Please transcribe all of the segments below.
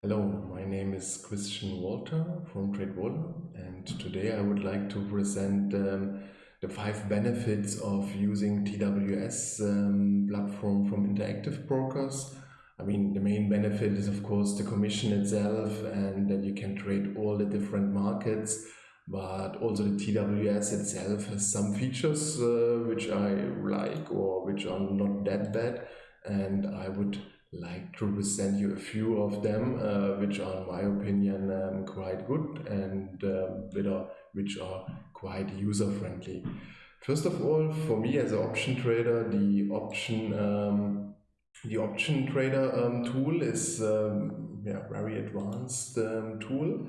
Hello, my name is Christian Walter from TradeWaller and today I would like to present um, the five benefits of using TWS um, platform from Interactive Brokers. I mean, the main benefit is of course the commission itself and that you can trade all the different markets, but also the TWS itself has some features uh, which I like or which are not that bad and I would like to present you a few of them, uh, which are, in my opinion, um, quite good and uh, which are quite user friendly. First of all, for me as an option trader, the option um, the option trader um, tool is um, yeah, very advanced um, tool.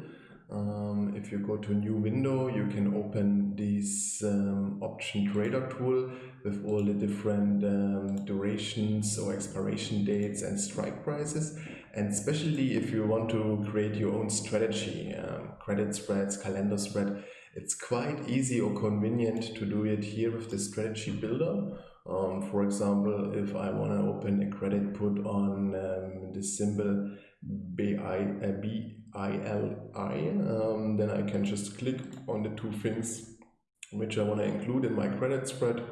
Um, if you go to a new window, you can open this um, option trader tool with all the different um, durations or expiration dates and strike prices. And especially if you want to create your own strategy, um, credit spreads, calendar spread, it's quite easy or convenient to do it here with the strategy builder. Um, for example, if I want to open a credit put on um, the symbol BI, BILI, um, then I can just click on the two things which I want to include in my credit spread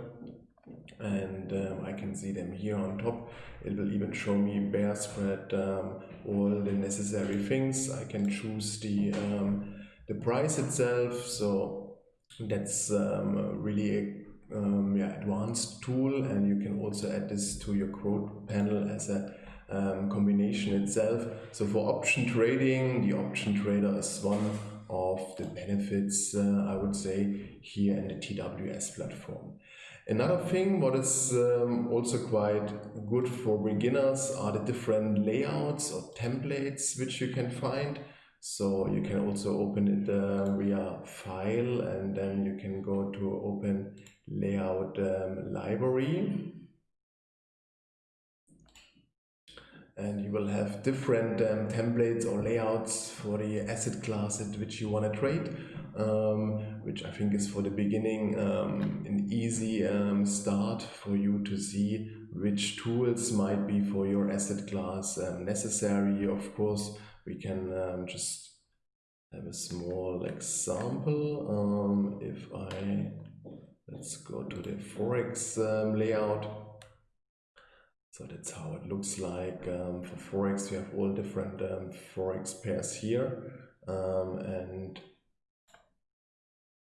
and um, I can see them here on top. It will even show me bear spread, um, all the necessary things. I can choose the, um, the price itself. So that's um, really a um, yeah, advanced tool and you can also add this to your quote panel as a um, combination itself. So for option trading, the option trader is one of the benefits, uh, I would say, here in the TWS platform. Another thing what is um, also quite good for beginners are the different layouts or templates which you can find. So you can also open it uh, via file and then you can go to open layout um, library. And you will have different um, templates or layouts for the asset classes which you want to trade um, which I think is for the beginning um, an easy um, start for you to see which tools might be for your asset class um, necessary. Of course, we can um, just have a small example. If I, let's go to the Forex layout. So that's how it looks like. for Forex, we have all different Forex pairs here. and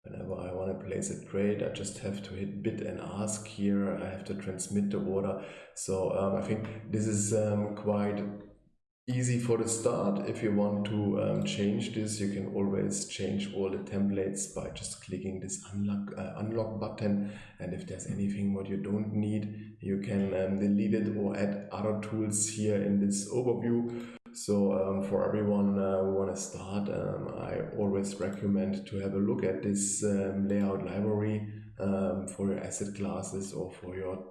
Whenever I want to place a trade, I just have to hit bid and ask here. I have to transmit the order. So um, I think this is um, quite easy for the start. If you want to um, change this, you can always change all the templates by just clicking this unlock, uh, unlock button. And if there's anything what you don't need, you can um, delete it or add other tools here in this overview. So um, for everyone uh, who want to start, um, I always recommend to have a look at this um, layout library um, for your asset classes or for your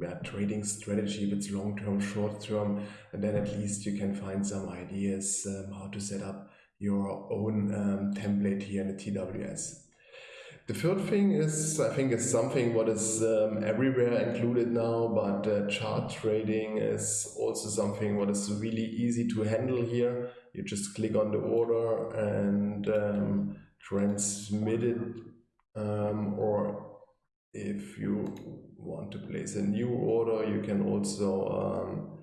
yeah, trading strategy, if it's long term, short term, and then at least you can find some ideas um, how to set up your own um, template here in the TWS. The third thing is, I think, is something what is um, everywhere included now, but uh, chart trading is also something what is really easy to handle here. You just click on the order and um, transmit it, um, or if you want to place a new order, you can also um,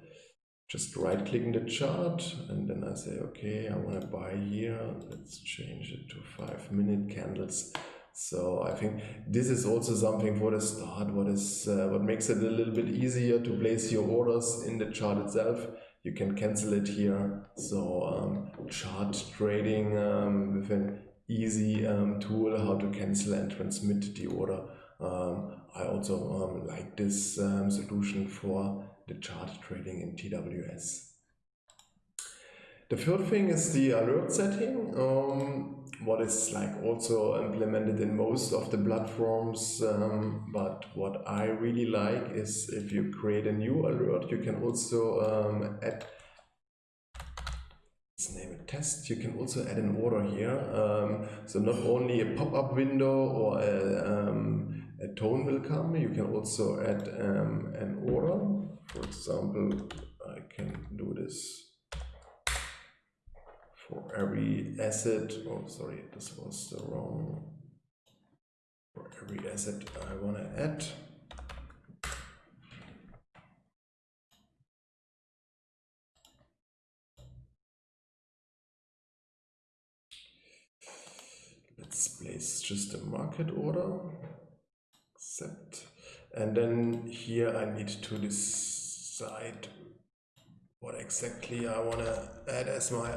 just right click in the chart and then I say, okay, I want to buy here. Let's change it to five minute candles. So I think this is also something for the start, what is uh, what makes it a little bit easier to place your orders in the chart itself. You can cancel it here. So um, chart trading um, with an easy um, tool how to cancel and transmit the order. Um, I also um, like this um, solution for the chart trading in TWS. The third thing is the alert setting, um, what is like also implemented in most of the platforms. Um, but what I really like is if you create a new alert, you can also um, add, let's name it test, you can also add an order here. Um, so not only a pop-up window or a, um, a, tone will come, you can also add um, an order. For example, I can do this for every asset, oh sorry, this was the wrong, for every asset I want to add. Let's place just a market order, and then here I need to decide what exactly I want to add as my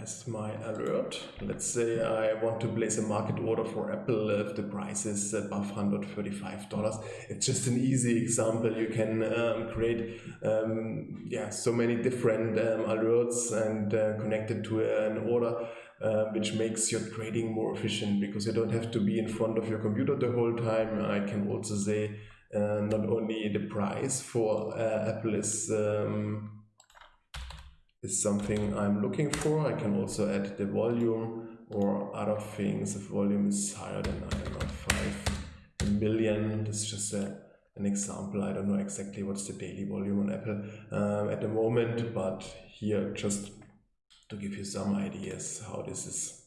as my alert. Let's say I want to place a market order for Apple if the price is above $135. It's just an easy example. You can um, create um, yeah so many different um, alerts and uh, connect it to an order uh, which makes your trading more efficient because you don't have to be in front of your computer the whole time. I can also say uh, not only the price for uh, Apple is um, is something I'm looking for. I can also add the volume or other things. If volume is higher than, I don't know, 5 million, this is just a, an example. I don't know exactly what's the daily volume on Apple um, at the moment, but here just to give you some ideas how this is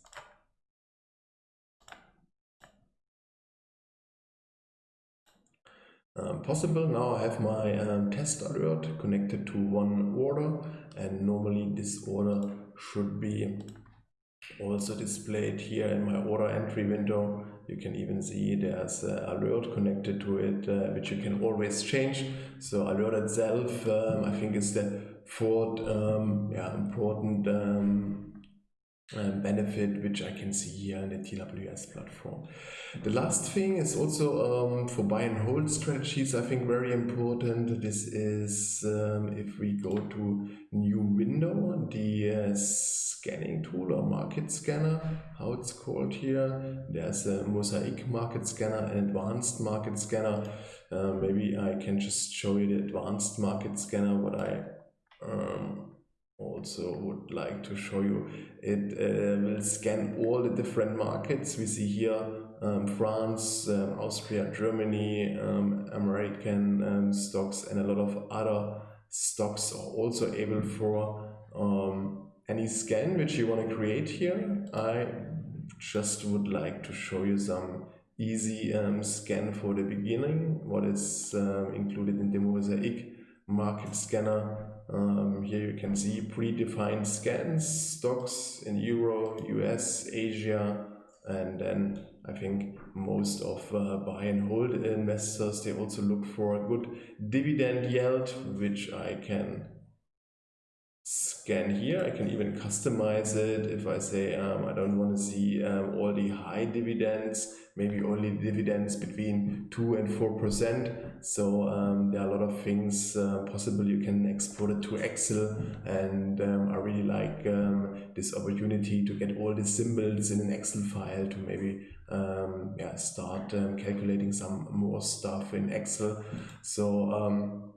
um, possible. Now I have my um, test alert connected to one order and normally this order should be also displayed here in my order entry window. You can even see there's alert connected to it, uh, which you can always change. So alert itself, um, I think is the fourth um, yeah, important um, benefit which I can see here in the TWS platform. The last thing is also um, for buy and hold strategies, I think very important. This is um, if we go to new window, the uh, scanning tool or market scanner, how it's called here. There's a mosaic market scanner, an advanced market scanner. Uh, maybe I can just show you the advanced market scanner, what I um, also would like to show you. It uh, will scan all the different markets. We see here um, France, um, Austria, Germany, um, American um, stocks and a lot of other stocks are also able for um, any scan which you want to create here. I just would like to show you some easy um, scan for the beginning, what is included in the Mosaic market scanner. Um, here you can see predefined scans, stocks in Euro, US, Asia, and then I think most of uh, buy and hold investors, they also look for a good dividend yield, which I can scan here. I can even customize it if I say um, I don't want to see um, all the high dividends, maybe only dividends between 2 and 4%. So um, there are a lot of things uh, possible. You can export it to Excel and um, I really like um, this opportunity to get all the symbols in an Excel file to maybe um, yeah, start calculating some more stuff in Excel. So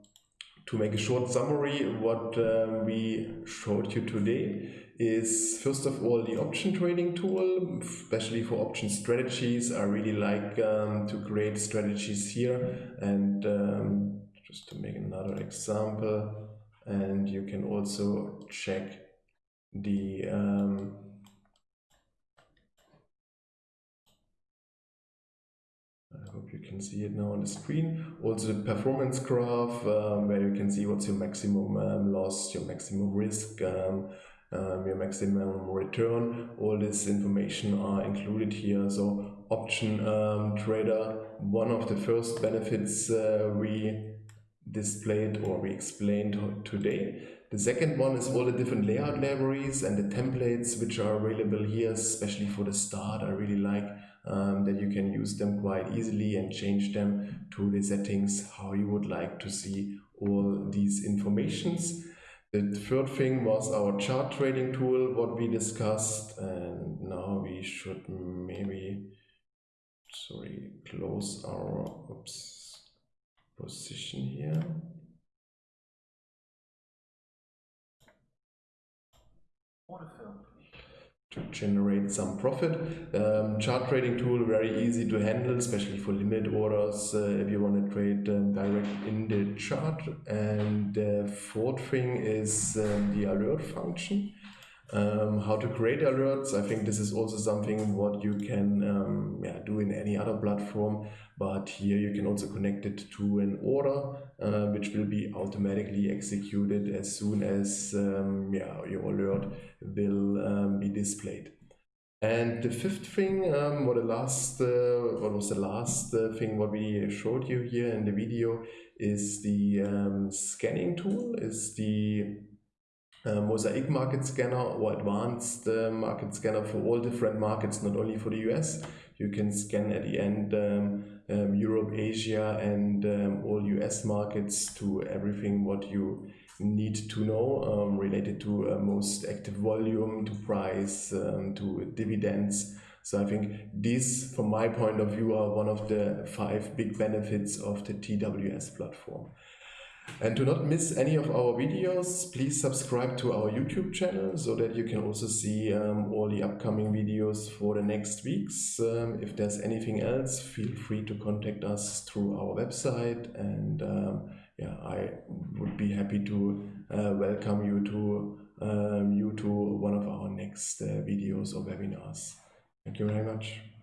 to make a short summary, what um, we showed you today is first of all the option trading tool, especially for option strategies. I really like um, to create strategies here and um, just to make another example and you can also check the can see it now on the screen. Also the performance graph um, where you can see what's your maximum um, loss, your maximum risk, um, um your maximum return. All this information are included here. So option um, trader, one of the first benefits uh, we displayed or we explained today. The second one is all the different layout libraries and the templates which are available here, especially for the start. I really like um, that you can use them quite easily and change them to the settings how you would like to see all these informations. The third thing was our chart trading tool, what we discussed, and now we should maybe, sorry, close our oops, position here. Generate some profit. Um, chart trading tool very easy to handle, especially for limit orders uh, if you want to trade um, direct in the chart. And the fourth thing is um, the alert function. Um, how to create alerts. I think this is also something what you can um, yeah, do in any other platform, but here you can also connect it to an order, uh, which will be automatically executed as soon as um, yeah, your alert will um, be displayed. And the fifth thing, um, what the last, uh, what was the last uh, thing what we showed you here in the video is the um, scanning tool, is the uh, Mosaic market scanner or advanced uh, market scanner for all different markets, not only for the US. You can scan at the end um, um, Europe, Asia, and um, all US markets to everything what you need to know um, related to uh, most active volume, to price, um, to dividends. So I think these, from my point of view, are one of the five big benefits of the TWS platform. And to not miss any of our videos, please subscribe to our YouTube channel so that you can also see um, all the upcoming videos for the next weeks. Um, if there's anything else, feel free to contact us through our website and um, yeah, I would be happy to uh, welcome you to um, you to one of our next uh, videos or webinars. Thank you very much.